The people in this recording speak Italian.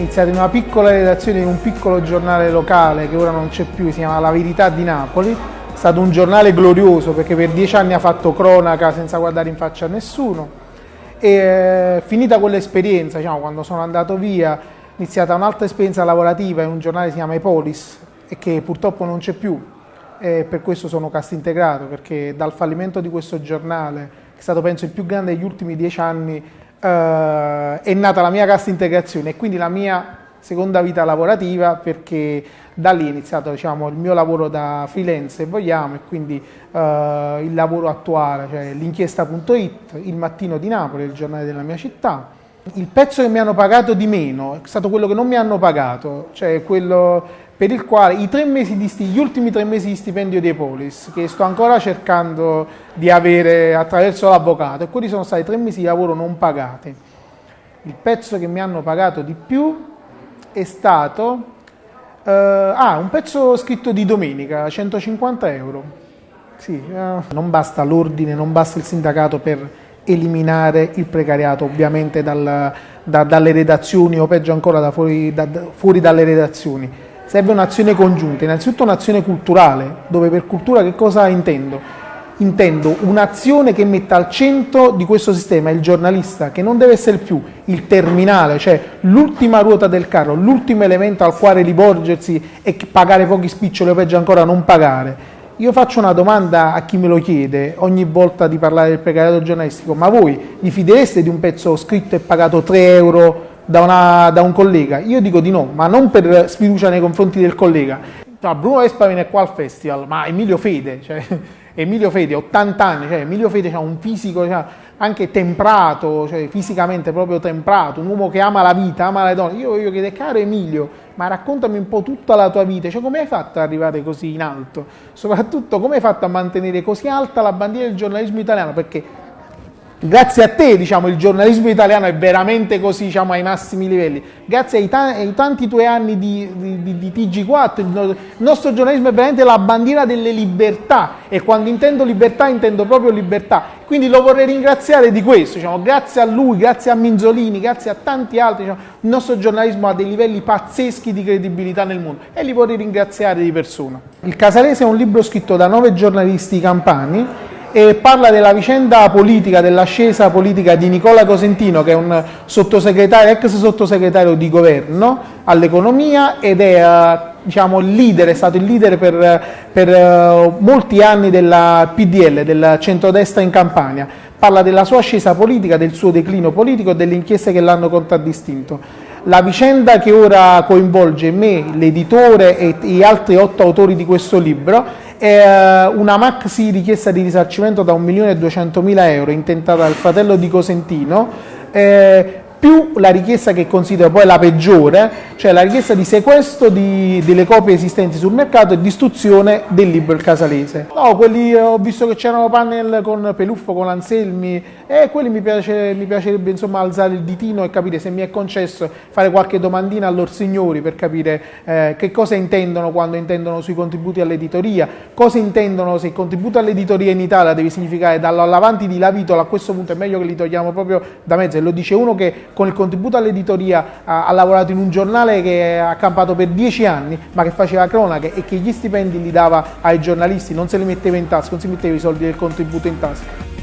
iniziato in una piccola redazione in un piccolo giornale locale che ora non c'è più, si chiama La Verità di Napoli. È stato un giornale glorioso perché per dieci anni ha fatto cronaca senza guardare in faccia a nessuno. E eh, finita quell'esperienza, diciamo, quando sono andato via, è iniziata un'altra esperienza lavorativa in un giornale che si chiama Epolis e che purtroppo non c'è più. E per questo sono cast integrato, perché dal fallimento di questo giornale, che è stato penso il più grande degli ultimi dieci anni, eh, è nata la mia cassa integrazione e quindi la mia seconda vita lavorativa perché da lì è iniziato diciamo, il mio lavoro da freelance se vogliamo e quindi eh, il lavoro attuale, cioè l'inchiesta.it, il mattino di Napoli, il giornale della mia città. Il pezzo che mi hanno pagato di meno è stato quello che non mi hanno pagato, cioè quello per il quale i tre mesi di gli ultimi tre mesi di stipendio di Polis, che sto ancora cercando di avere attraverso l'avvocato, e quelli sono stati tre mesi di lavoro non pagati. Il pezzo che mi hanno pagato di più è stato uh, ah, un pezzo scritto di domenica, 150 euro. Sì, uh, non basta l'ordine, non basta il sindacato per eliminare il precariato, ovviamente dal, da, dalle redazioni o peggio ancora da fuori, da, fuori dalle redazioni serve un'azione congiunta, innanzitutto un'azione culturale, dove per cultura che cosa intendo? Intendo un'azione che metta al centro di questo sistema il giornalista, che non deve essere più il terminale, cioè l'ultima ruota del carro, l'ultimo elemento al quale rivolgersi e pagare pochi spiccioli o peggio ancora non pagare. Io faccio una domanda a chi me lo chiede ogni volta di parlare del precariato giornalistico, ma voi vi fidereste di un pezzo scritto e pagato 3 euro da, una, da, un collega? Io dico di no, ma non per sfiducia nei confronti del collega. No, Bruno Vespa viene qua al festival, ma Emilio Fede, cioè, Emilio Fede, 80 anni, cioè, Emilio Fede ha un fisico cioè, anche temprato, cioè, fisicamente proprio temprato, un uomo che ama la vita, ama le donne. Io voglio chiedere, caro Emilio, ma raccontami un po' tutta la tua vita, cioè come hai fatto ad arrivare così in alto? Soprattutto come hai fatto a mantenere così alta la bandiera del giornalismo italiano? Perché Grazie a te diciamo, il giornalismo italiano è veramente così diciamo, ai massimi livelli. Grazie ai, ta ai tanti tuoi anni di, di, di, TG4, il nostro giornalismo è veramente la bandiera delle libertà e quando intendo libertà intendo proprio libertà. Quindi lo vorrei ringraziare di questo, diciamo, grazie a lui, grazie a Minzolini, grazie a tanti altri. Diciamo, il nostro giornalismo ha dei livelli pazzeschi di credibilità nel mondo e li vorrei ringraziare di persona. Il Casalese è un libro scritto da nove giornalisti campani e parla della vicenda politica, dell'ascesa politica di Nicola Cosentino che è un sottosegretario, ex sottosegretario di governo all'economia ed è eh, diciamo, leader, è stato il leader per, per uh, molti anni della PDL, del centrodestra in Campania. Parla della sua ascesa politica, del suo declino politico e delle inchieste che l'hanno contraddistinto. La vicenda che ora coinvolge me, l'editore e gli altri otto autori di questo libro una maxi richiesta di risarcimento da 1.200.000 euro intentata dal fratello di Cosentino. Eh, più la richiesta che considero poi la peggiore, cioè la richiesta di sequestro di, delle copie esistenti sul mercato e distruzione del libro Il Casalese. No, quelli ho visto che c'erano panel con Peluffo, con Anselmi e quelli mi, piace, mi piacerebbe insomma alzare il ditino e capire se mi è concesso fare qualche domandina a loro signori per capire eh, che cosa intendono quando intendono sui contributi all'editoria, cosa intendono se il contributo all'editoria in Italia deve significare dall'avanti di la vitola, a questo punto è meglio che li togliamo proprio da mezzo e lo dice uno che con il contributo all'editoria ha, ha, lavorato in un giornale che ha campato per dieci anni, ma che faceva cronache e che gli stipendi li dava ai giornalisti, non se li metteva in tasca, non si metteva i soldi del contributo in tasca.